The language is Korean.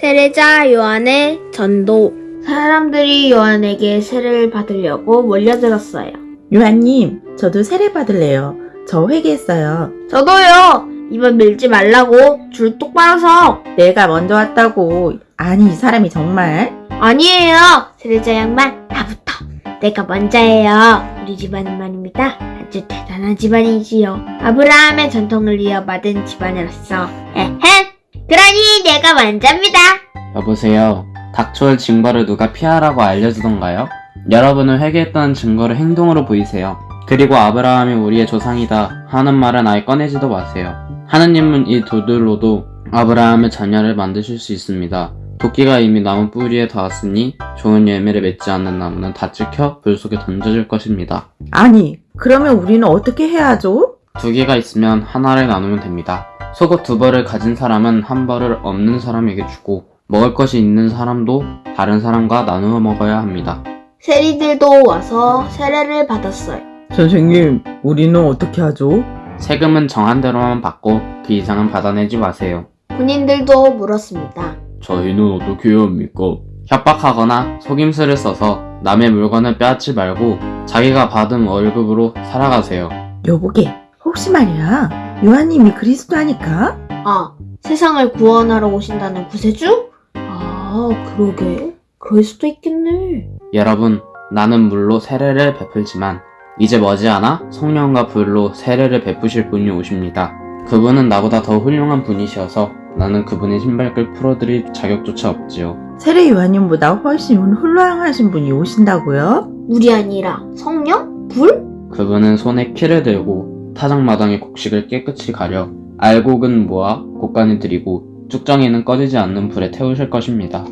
세례자 요한의 전도. 사람들이 요한에게 세례를 받으려고 몰려들었어요. 요한님, 저도 세례 받을래요. 저 회개했어요. 저도요. 이번 밀지 말라고 줄 똑바로 서. 내가 먼저 왔다고. 아니, 이 사람이 정말. 아니에요. 세례자 양반 나부터. 내가 먼저예요. 우리 집안은 말입니다. 아주 대단한 집안이지요. 아브라함의 전통을 이어받은 집안으로서. 에헴. 내가 먼저입니다. 여보세요. 닥쳐올 징벌을 누가 피하라고 알려주던가요? 여러분은 회개했다는 증거를 행동으로 보이세요. 그리고 아브라함이 우리의 조상이다 하는 말은 아예 꺼내지도 마세요. 하느님은 이 돌들로도 아브라함의 자녀를 만드실 수 있습니다. 도끼가 이미 나무 뿌리에 닿았으니 좋은 열매를 맺지 않는 나무는 다 찍혀 불 속에 던져질 것입니다. 아니, 그러면 우리는 어떻게 해야 하죠? 두 개가 있으면 하나를 나누면 됩니다. 속옷 두 벌을 가진 사람은 한 벌을 없는 사람에게 주고 먹을 것이 있는 사람도 다른 사람과 나누어 먹어야 합니다. 세리들도 와서 세례를 받았어요. 선생님, 우리는 어떻게 하죠? 세금은 정한 대로만 받고 그 이상은 받아내지 마세요. 군인들도 물었습니다. 저희는 어떻게 해야 합니까? 협박하거나 속임수를 써서 남의 물건을 빼앗지 말고 자기가 받은 월급으로 살아가세요. 여보게, 혹시 말이야, 요한님이 그리스도 하니까? 아, 세상을 구원하러 오신다는 구세주? 아, 그러게. 그럴 수도 있겠네. 여러분, 나는 물로 세례를 베풀지만 이제 머지않아 성령과 불로 세례를 베푸실 분이 오십니다. 그분은 나보다 더 훌륭한 분이셔서 나는 그분의 신발끈 풀어드릴 자격조차 없지요. 세례 요한님보다 훨씬 훌륭하신 분이 오신다고요? 물이 아니라 성령? 불? 그분은 손에 키를 들고 타작마당의 곡식을 깨끗이 가려 알곡은 모아 곡간에 들이고 쭉정이는 꺼지지 않는 불에 태우실 것입니다.